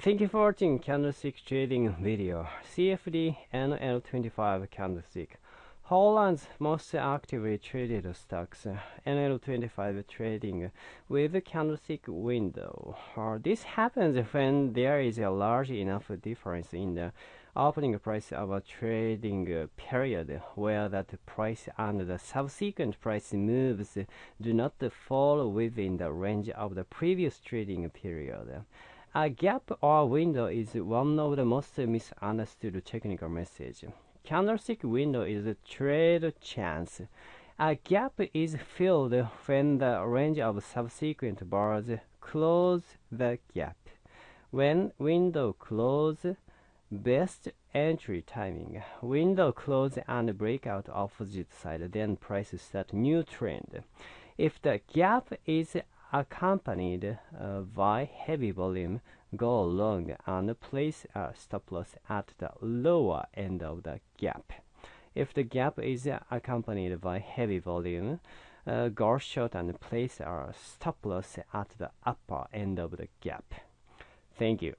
Thank you for watching candlestick trading video. CFD NL25 candlestick. Holland's most actively traded stocks, NL25 trading with candlestick window. Uh, this happens when there is a large enough difference in the opening price of a trading period where that price and the subsequent price moves do not fall within the range of the previous trading period. A gap or window is one of the most misunderstood technical messages. Candlestick window is a trade chance. A gap is filled when the range of subsequent bars close the gap. When window close, best entry timing. Window close and breakout opposite side, then price start new trend. If the gap is accompanied uh, by heavy volume, go long and place a stop loss at the lower end of the gap. If the gap is accompanied by heavy volume, uh, go short and place a stop loss at the upper end of the gap. Thank you.